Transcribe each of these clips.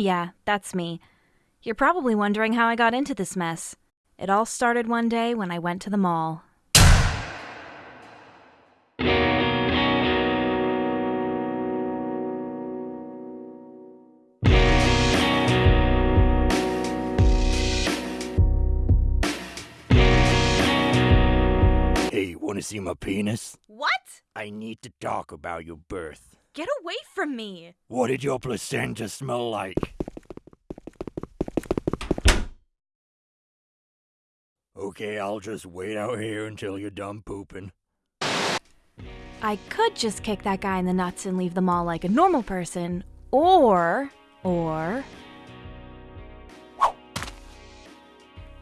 Yeah, that's me. You're probably wondering how I got into this mess. It all started one day when I went to the mall. Hey, wanna see my penis? What? I need to talk about your birth. Get away from me! What did your placenta smell like? Okay, I'll just wait out here until you're done pooping. I could just kick that guy in the nuts and leave the mall like a normal person, or. or.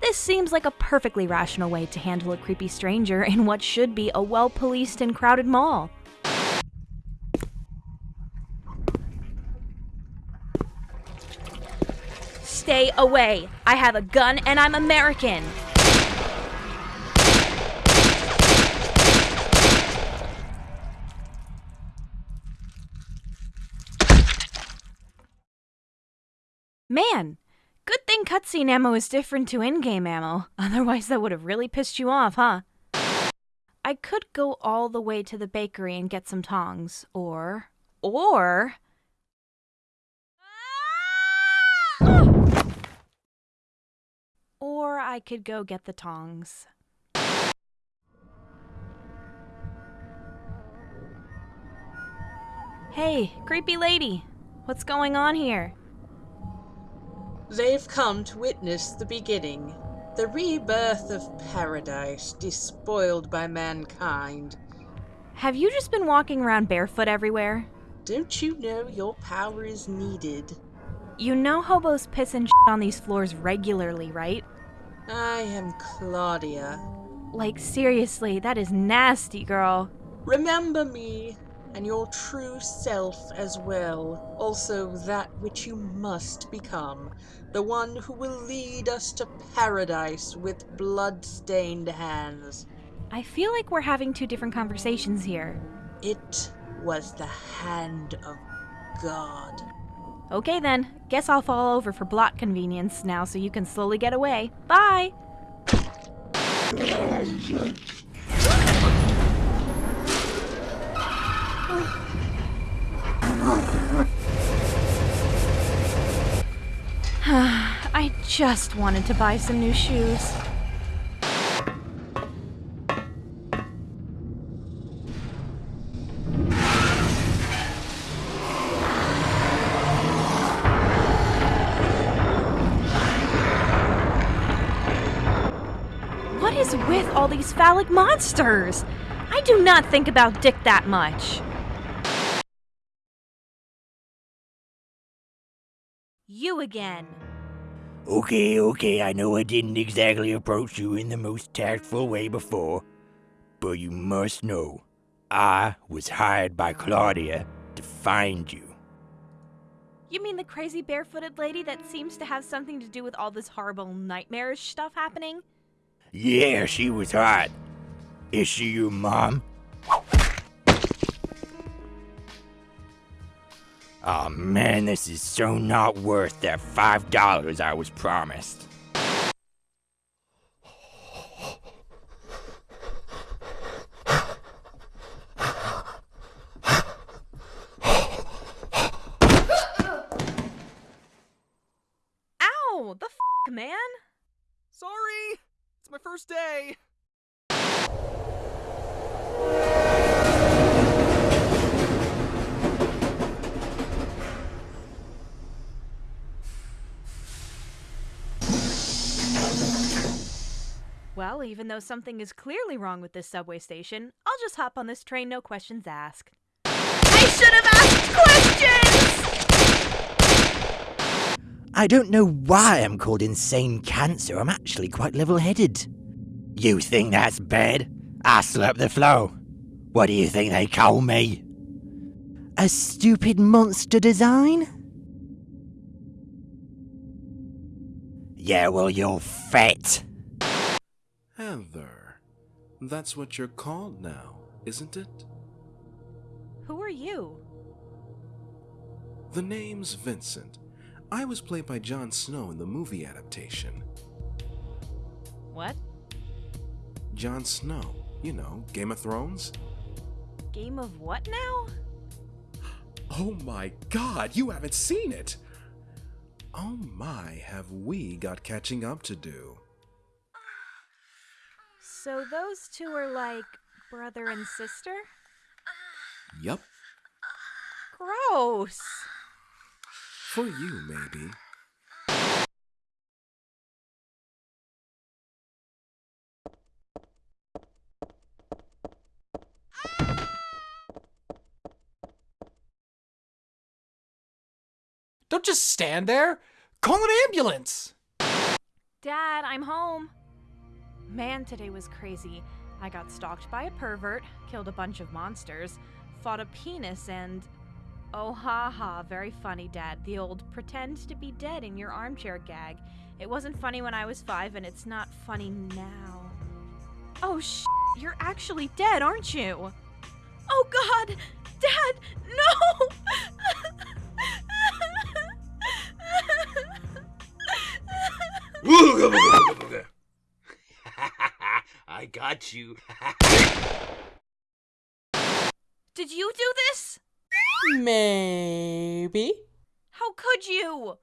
This seems like a perfectly rational way to handle a creepy stranger in what should be a well policed and crowded mall. Stay away! I have a gun and I'm American! Man, good thing cutscene ammo is different to in game ammo. Otherwise, that would have really pissed you off, huh? I could go all the way to the bakery and get some tongs, or. or. Or I could go get the tongs. Hey, creepy lady, what's going on here? They've come to witness the beginning, the rebirth of paradise despoiled by mankind. Have you just been walking around barefoot everywhere? Don't you know your power is needed? You know hobos piss and shit on these floors regularly, right? I am Claudia. Like, seriously, that is nasty, girl. Remember me, and your true self as well. Also, that which you must become. The one who will lead us to paradise with blood-stained hands. I feel like we're having two different conversations here. It was the hand of God. Okay then, guess I'll fall over for block convenience now so you can slowly get away. Bye! I just wanted to buy some new shoes. What is with all these phallic monsters? I do not think about dick that much. You again. Okay, okay, I know I didn't exactly approach you in the most tactful way before, but you must know, I was hired by Claudia to find you. You mean the crazy barefooted lady that seems to have something to do with all this horrible nightmarish stuff happening? Yeah, she was hot. Is she your mom? Oh man, this is so not worth that five dollars I was promised. Ow! The f, man! Sorry! It's my first day! Well, even though something is clearly wrong with this subway station, I'll just hop on this train, no questions asked. I should have asked questions! I don't know why I'm called insane cancer. I'm actually quite level headed. You think that's bad? I slept the flow. What do you think they call me? A stupid monster design? Yeah, well, you're fat. Heather. That's what you're called now, isn't it? Who are you? The name's Vincent. I was played by Jon Snow in the movie adaptation. What? Jon Snow, you know, Game of Thrones? Game of what now? Oh my god, you haven't seen it! Oh my, have we got catching up to do. So those two are like brother and sister? Yup, Gross. for you, maybe. Don't just stand there. Call an ambulance. Dad, I'm home. Man, today was crazy. I got stalked by a pervert, killed a bunch of monsters, fought a penis, and. Oh, ha ha, very funny, Dad. The old pretend to be dead in your armchair gag. It wasn't funny when I was five, and it's not funny now. Oh, sh! You're actually dead, aren't you? Oh, God! Dad, no! I got you. Did you do this? Maybe. How could you?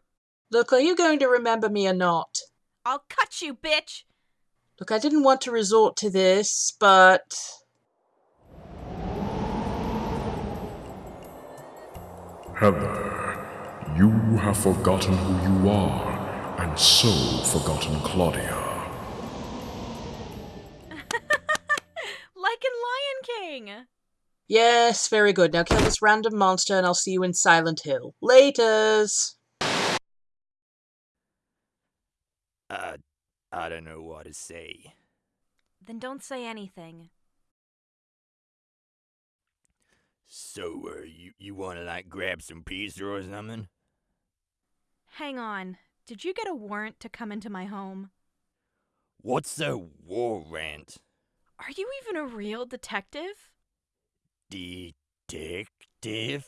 Look, are you going to remember me or not? I'll cut you, bitch! Look, I didn't want to resort to this, but. Heather, you have forgotten who you are, and so forgotten Claudia. Lion Yes, very good. Now kill this random monster and I'll see you in Silent Hill. Laters! Uh, I don't know what to say. Then don't say anything. So, uh, you, you wanna like grab some pizza or something? Hang on. Did you get a warrant to come into my home? What's a warrant? Are you even a real detective? Detective?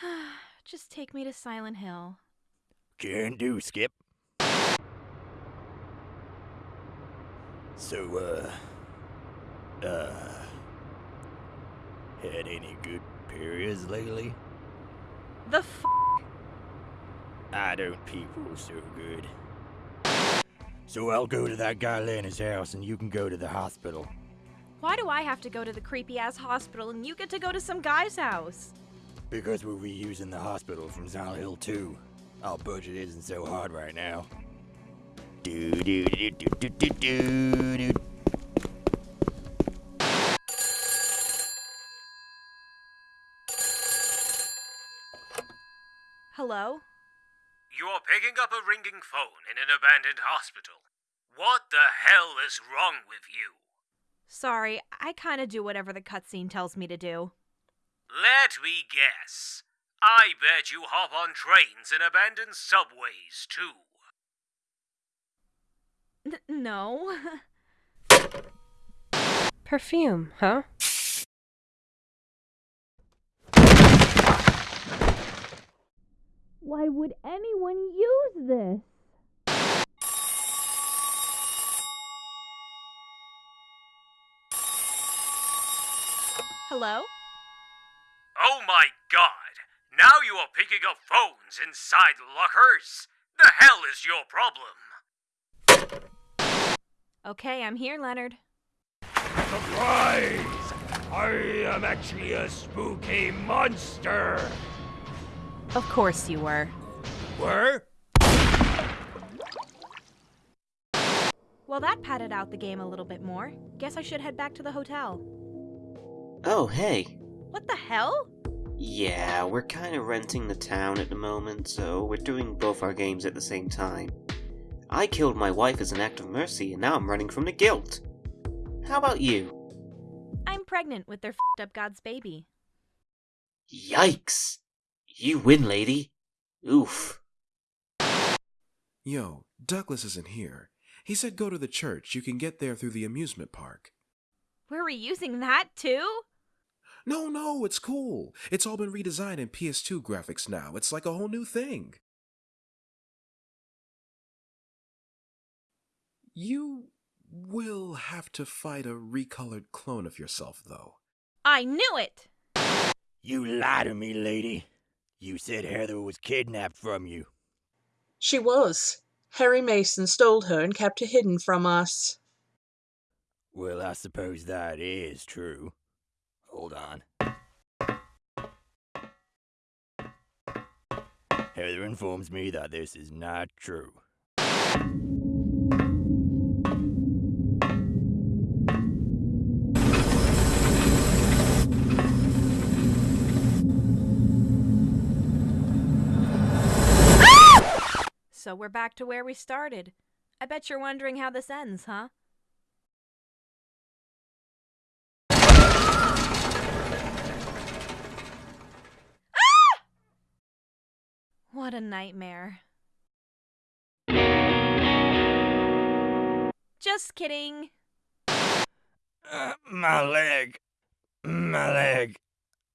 Just take me to Silent Hill. Can do, Skip. So, uh, uh, had any good periods lately? The f. I don't people so good. So I'll go to that guy Lena's house and you can go to the hospital. Why do I have to go to the creepy ass hospital and you get to go to some guy's house? Because we're reusing the hospital from Silent Hill 2. Our budget isn't so hard right now. Do do do do do do do do. Hello? You're picking up a ringing phone in an abandoned hospital. What the hell is wrong with you? Sorry, I kinda do whatever the cutscene tells me to do. Let me guess. I bet you hop on trains and abandoned subways too. N- no. Perfume, huh? Why would anyone use this? Hello? Oh my god! Now you are picking up phones inside lockers! The hell is your problem? Okay, I'm here, Leonard. Surprise! I am actually a spooky monster! Of course you were. Were? Well, that padded out the game a little bit more. Guess I should head back to the hotel. Oh, hey. What the hell? Yeah, we're kind of renting the town at the moment, so we're doing both our games at the same time. I killed my wife as an act of mercy, and now I'm running from the guilt. How about you? I'm pregnant with their f***ed up God's baby. Yikes! You win, lady. Oof. Yo, Douglas isn't here. He said go to the church. You can get there through the amusement park. We're reusing that too? No, no, it's cool. It's all been redesigned in PS2 graphics now. It's like a whole new thing. You will have to fight a recolored clone of yourself, though. I knew it! You lie to me, lady. You said Heather was kidnapped from you. She was. Harry Mason stole her and kept her hidden from us. Well, I suppose that is true. Hold on. Heather informs me that this is not true. So we're back to where we started. I bet you're wondering how this ends, huh? Ah! What a nightmare. Just kidding. Uh, my leg. My leg.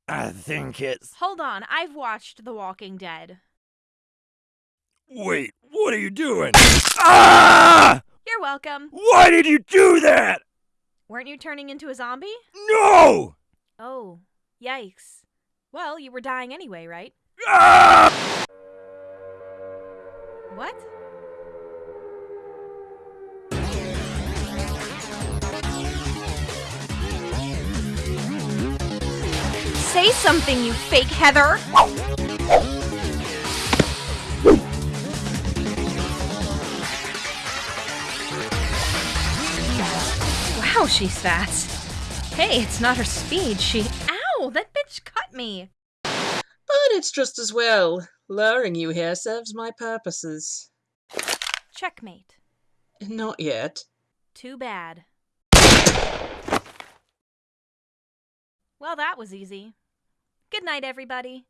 I think it's. Hold on, I've watched The Walking Dead. Wait, what are you doing? ah! You're welcome. Why did you do that? Weren't you turning into a zombie? No! Oh, yikes. Well, you were dying anyway, right? Ah! What? Say something, you fake Heather! Wow, she's fast. Hey, it's not her speed. She. Ow! That bitch cut me! But it's just as well. Luring you here serves my purposes. Checkmate. Not yet. Too bad. Well, that was easy. Good night, everybody.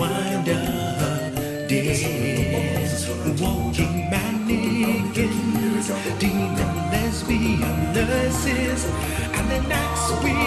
Wind up dead. Walking mannequins, demon lesbian nurses, and the next will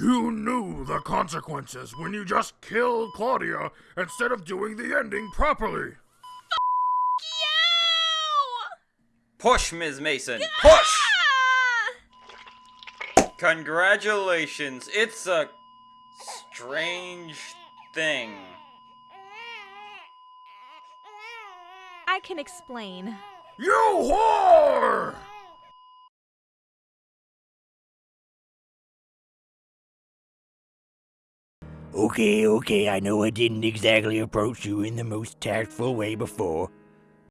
You knew the consequences when you just killed Claudia instead of doing the ending properly. You! Push, Ms. Mason. Push! Ah! Congratulations. It's a strange thing. I can explain. You whore! Okay, okay, I know I didn't exactly approach you in the most tactful way before.